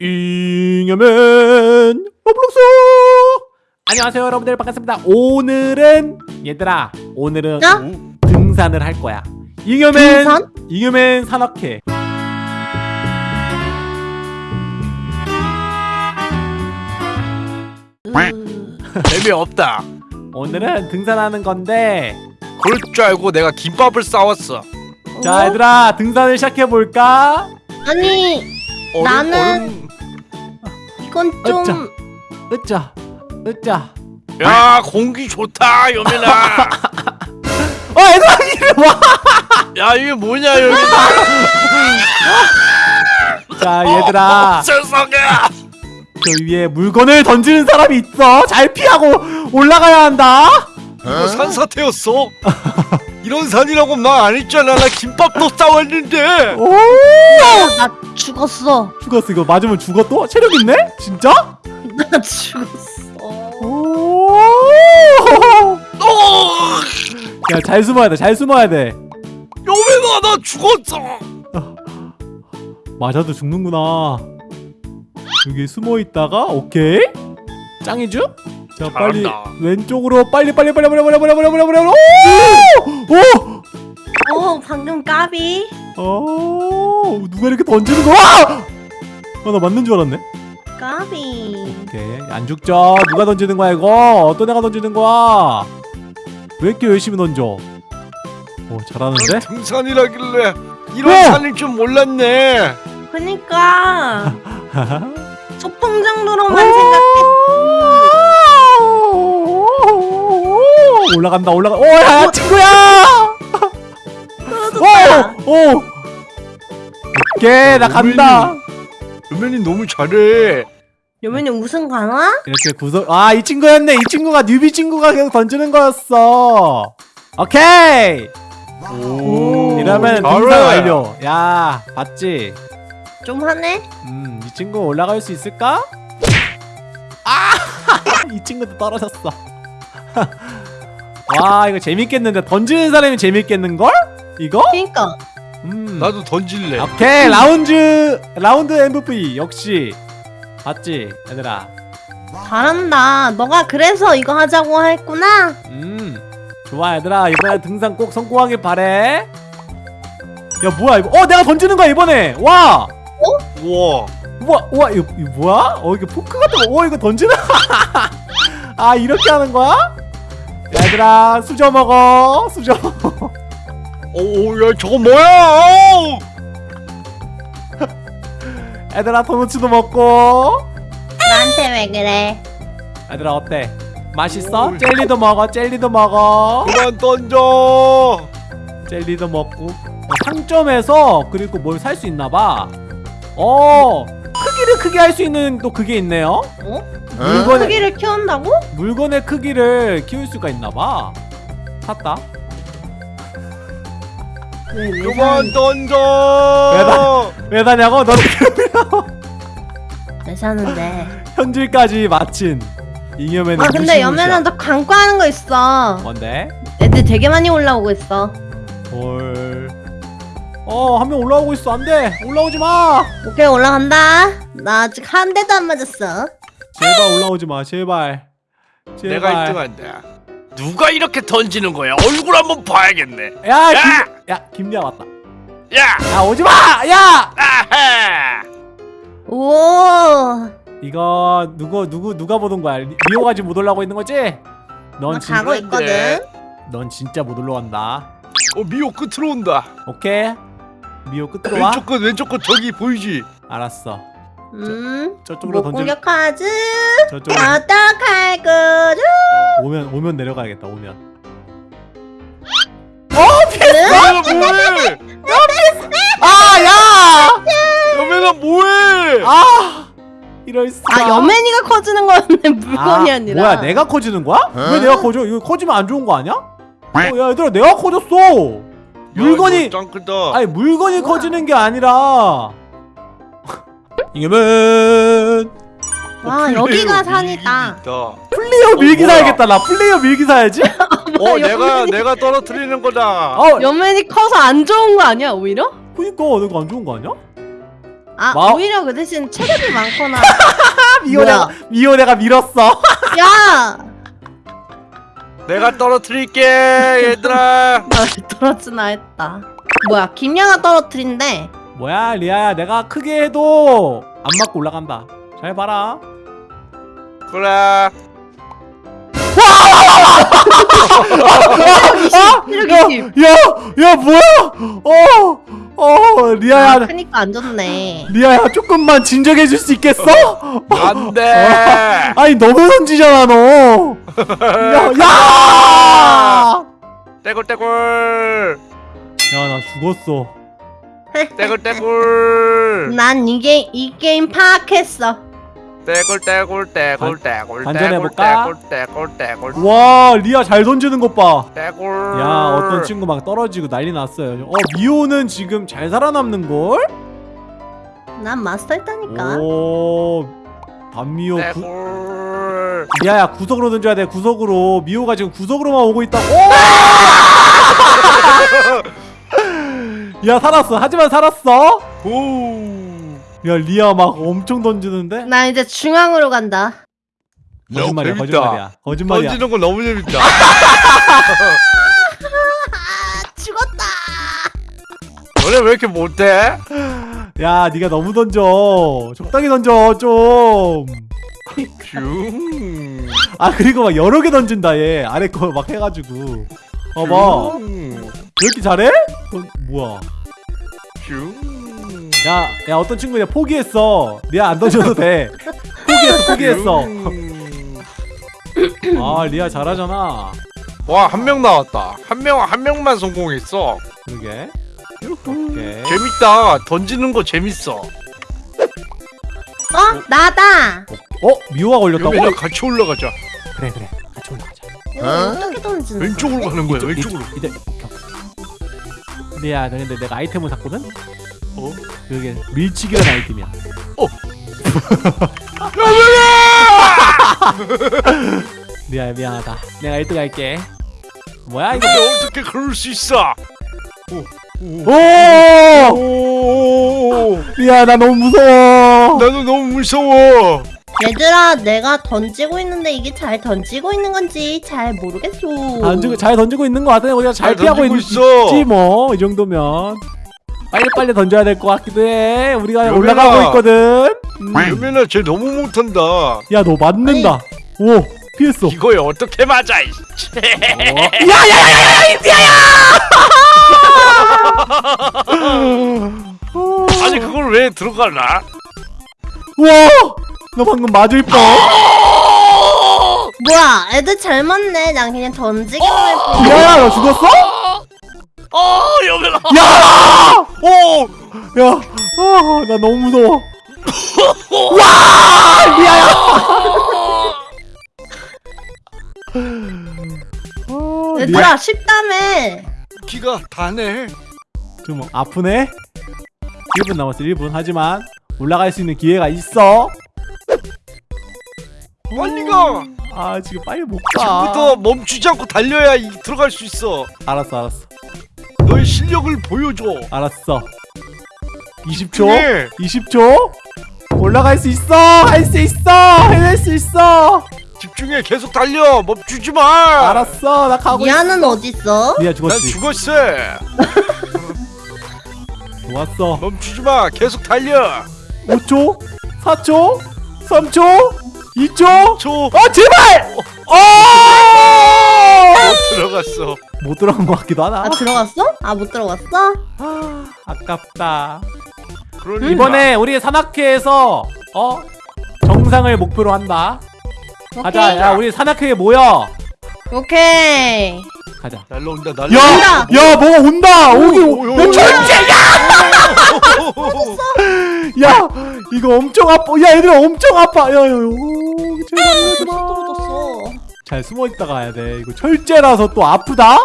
잉여맨 로블록스! 안녕하세요 여러분들. 반갑습니다. 오늘은 얘들아 오늘은 어? 등산을 할 거야. 잉여맨 등산? 잉여맨 산악회. 재미없다. 오늘은 등산하는 건데 그럴 줄 알고 내가 김밥을 싸왔어. 자 얘들아 등산을 시작해 볼까? 아니 얼음, 나는- 얼음. 이건 좀. 으짜. 으짜. 야 공기 좋다 여민아 어 얘들아 이리 와! 야 이게 뭐냐 여기. 자 얘들아. 세상에. 저 위에 물건을 던지는 사람이 있어. 잘 피하고 올라가야 한다. 이거 산사태였어 이런 산이라고 말 안 했잖아 나 김밥도 싸왔는데 오 나 죽었어 죽었어 이거 맞으면 죽어 또? 체력 있네? 진짜? 나 죽었어 오. 어 야, 잘 숨어야 돼. 잘 숨어야 돼. 여민아 나 죽었어 맞아도 죽는구나. 여기 숨어 있다가 오케이. 짱이죠? 자, 빨리 잘한다. 왼쪽으로 빨리 빨리 빨리 빨리 빨리 빨리 빨리 빨리 빨리. 오! 오 방금 까비 오! 오! 누가 이렇게 던지는 거야? 아, 나 맞는 줄 알았네. 까비 오케이. 안 죽죠. 누가 던지는 거야, 이거? 어떤 애가 던지는 거야? 왜 이렇게 열심히 던져? 오, 잘하는데? 난 등산이라길래 이런 어! 산일 줄 몰랐네 그니까 소풍 어? 정도로만 생각 올라간다 올라가. 오야 친구야! 떨어졌다 오오. 오케이 나 간다. 여민이 너무 잘해. 여민이 우승 가나? 이렇게 구석 아이 친구였네. 이 친구가 뉴비 친구가 계속 던지는 거였어. 오케이! 오 이러면. 등산 완료. 야 봤지? 좀 하네 음이 친구 올라갈 수 있을까? 아이 친구도 떨어졌어 와 이거 재밌겠는데 던지는 사람이 재밌겠는걸? 이거? 그니까. 음. 나도 던질래. 오케이 라운드 라운드 MVP 역시. 봤지 얘들아? 잘한다. 너가 그래서 이거 하자고 했구나? 음. 좋아 얘들아. 이번에 등산 꼭 성공하길 바래. 야 뭐야 이거? 어 내가 던지는 거야 이번에. 와. 우와. 우와 우와 이거, 이거 뭐야? 어 이거 포크 같은 거어 이거 던지나? 아 이렇게 하는 거야 얘들아 수저 먹어. 수저. 오야 저거 뭐야? 어우. 얘들아 도너츠도 먹고. 나한테 왜 그래? 얘들아 어때? 맛있어? 오. 젤리도 먹어 젤리도 먹어. 그만 던져. 젤리도 먹고. 어, 상점에서 그리고 뭘 살 수 있나봐. 어 크기를 크게 할 수 있는 또 그게 있네요 어? 물건의, 크기를 키운다고? 물건의 크기를 키울 수가 있나봐 샀다 그만? 던져 왜 다 냐고 너는 왜 사는데 현질까지 마친 잉여맨의 아 근데 연매는 너 광고하는 거 있어 뭔데? 애들 되게 많이 올라오고 있어 헐 어, 한 명 올라오고 있어. 안 돼. 올라오지 마. 오케이 올라간다 나 아직 한 대도 안 맞았어 제발 올라오지 마. 제발. 제발. 내가 1등 한다 누가 이렇게 던지는 거야 얼굴 한번 봐야겠네 야, 야! 김, 야, 김리아 왔다. 야 야, 오지 마. 야! 아하 오 이거 누구 누구 누가 보던 거야? 리- 리오가 지금 못 올라오고 있는 거지? 넌나 진, 가고 있거든 넌 진짜 못 올라간다. 어 미호 끝으로 온다 오케이. 미오 끝으로 와. 왼쪽 끝 왼쪽 끝 저기 보이지 알았어. 음 저 쪽으로 못 던져. 공격하지 저쪽으로 어떡할 거죠 오면 오면 내려가야겠다. 오면. 여민아 뭐해 아, 야! 여민아 뭐해 아! 이럴 수가. 아 여맨이가 커지는 거였네 물건이 아, 니라 뭐야 내가 커지는 거야? 왜 내가 커져? 이거 커지면 안 좋은 거 아니야? 어, 야 얘들아 내가 커졌어 물건이 짱 크다 아니 물건이 뭐야? 커지는 게 아니라 이겨면 와 여기가 산이다. 플레이어 밀기 어, 뭐야? 사야겠다. 나 플레이어 밀기 사야지. 어 내가 내가 떨어뜨리는 거다. 어. 여맨이 커서 안 좋은 거 아니야 오히려? 그니까 내가 안 좋은 거 아니야? 아 마- 오히려 그 대신 체력이 많거나. 아, 미호 내가? 미호 내가 밀었어. 야! 내가 떨어뜨릴게 얘들아. 나 떨어지나 했다. 뭐야 김양아 떨어뜨린대 뭐야 리아야? 내가 크게 해도 안 맞고 올라간다. 잘 봐라. 그래. 체력 야, 20 야, 야 뭐야? 어, 어 리아야. 아, 크니까 안 좋네. 리아야 조금만 진정해 줄 수 있겠어? 안돼. 아니 너무 던지잖아 너. 야, 야! 떼굴떼굴. 야, 나 죽었어. 떼굴떼굴 난 이게 이 게임 파악했어 떼굴떼굴 떼굴 떼굴 반전해볼까? 떼굴 떼굴 떼굴 와, 리아 잘 던지는 것 봐. 떼굴 야, 어떤 친구 막 떨어지고 난리 났어요. 어, 미호는 지금 잘 살아남는 걸? 난 마스터 했다니까 오, 반미호 구, 리아야 구석으로 던져야 돼. 구석으로. 미호가 지금 구석으로만 오고 있다. 오! 야, 살았어. 하지만 살았어. 오 야, 리아 막 엄청 던지는데? 나 이제 중앙으로 간다 거짓말이야, 재밌다. 거짓말이야. 거짓말이야. 던지는 거 너무 재밌다 아 죽었다 너네 왜 이렇게 못해? 야, 네가 너무 던져. 적당히 던져, 좀. 슝 아, 그리고 막 여러 개 던진다, 얘. 아래 거 막 해가지고. 어, 봐. 왜 이렇게 잘해? 어, 뭐야. 슝 야, 야, 어떤 친구 그냥 포기했어. 리아 안 던져도 돼. 포기했어, 포기했어. 아, 리아 잘하잖아. 와 한 명 나왔다 한 명 한 명만 성공했어 그러게. 오케이. 재밌다 던지는 거 재밌어 어? 나다 어? 미호가 걸렸다고? 여기랑 같이 올라가자 그래, 그래. 같이 올라가자. 이거 어떻게 던지는 거야? 왼쪽으로 가는 거야 이쪽, 왼쪽으로 이쪽, 이제, 너 근데 내가 아이템을 샀거든? 어? 그게 밀치기라는 아이템이야. 어. 리아 미안하다. 내가 1등 할게. 뭐야 이거? 어떻게 그럴 수 있어 오! 오 리아 나 너무 무서워. 나도 너무 무서워 얘들아 내가 던지고 있는데 이게 잘 던지고 있는 건지 잘 모르겠어 던지고 잘 던지고 있는 것 같아. 우리가 잘, 잘 피하고 있. 있지 뭐. 이 정도면. 빨리 빨리 던져야 될 것 같기도 해. 우리가 여민아. 올라가고 있거든. 음. 여민아 쟤 너무 못한다 야 너 맞는다. 오 피했어. 이거에 어떻게 맞아 이 야야야야야 이피아야! 아니 그걸 왜 들어가나 와! 너 방금 맞을 뻔. 뭐야 애들 잘 맞네 난 그냥 던지기만 할 뿐. 야야 너 죽었어? 어 여민아 야! 오 야, 아, 나 너무 무서워. 와, 리아야. 아, 얘들아 쉽다며 기가 다네 좀 아프네. 1분 남았어, 1분. 하지만 올라갈 수 있는 기회가 있어. 빨리 가 아, 지금 빨리 못 지금부터 가. 멈추지 않고 달려야 이, 들어갈 수 있어 알았어, 알았어, 너의 실력을 보여줘 알았어. 20초. 네. 20초. 올라갈 수 있어. 할 수 있어. 해낼 수 있어. 집중해 계속 달려 멈추지 마 알았어, 나 가고 있어. 미아는 어딨어? 난 죽었지. 죽었어 좋았어. 멈추지 마 계속 달려 5초, 4초, 3초, 2초. 초아 제발! 어! 못 들어갔어 못 들어간 것 같기도 하다. 아 들어갔어? 아 못 들어갔어? 아, 아깝다. 그러니까 이번에 우리 산악회에서 어 정상을 목표로 한다. 가자, 오케이 야 우리 산악회에 모여. 오케이 가자. 날라온다 날라온다 야, 야, 뭐가 온다. 오기, 오, 오, 야, 오. 철제야! 야, 이거 엄청 아파. 야, 얘들아 엄청 아파. 야, 야, 야. 떨어졌어 잘 숨어 있다가 가야 돼. 이거 철제라서 또 아프다.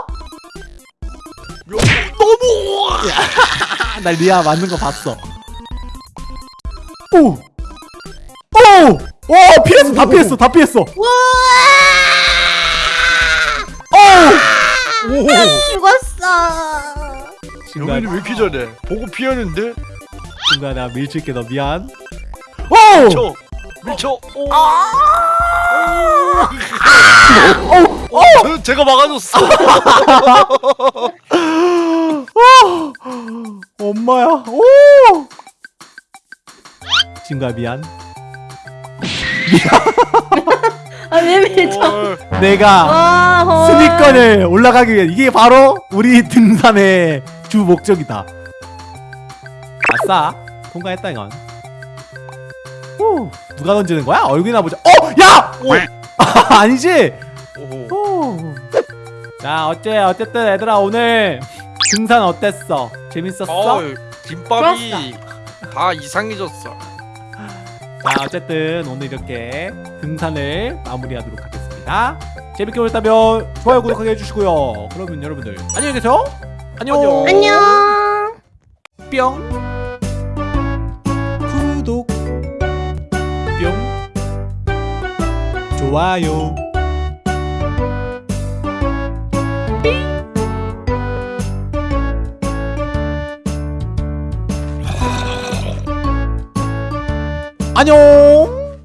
너무 아, 나 리아 맞는 거 봤어. 오! 오! 오! 피했어! 다 피했어! 다 피했어! 우와 오! 죽었어 여민이 왜 이렇게 잘해 보고 피하는데 내가 밀칠게 너 미안 오! 밀쳐. 밀쳐 어, 저- 제가 막아줬어. 엄마야. 오! 친구야 미안. 아왜 밀쳐? 어, 내가 와 헐. 순위권을 올라가기 위해 이게 바로 우리 등산의 주 목적이다. 아싸. 통과했다 이건 오, 누가 던지는 거야? 얼굴이나 보자 어! 야! 오. 아니지? 오. 오. 자 어째 어쨌든 얘들아 오늘 등산 어땠어? 재밌었어? 어, 김밥이 다 이상해졌어 자 어쨌든 오늘 이렇게 등산을 마무리하도록 하겠습니다 재밌게 보셨다면 좋아요 구독하게 해주시고요 그러면 여러분들 안녕히 계세요 안녕 안녕. 안녕. 뿅 좋아요. 안녕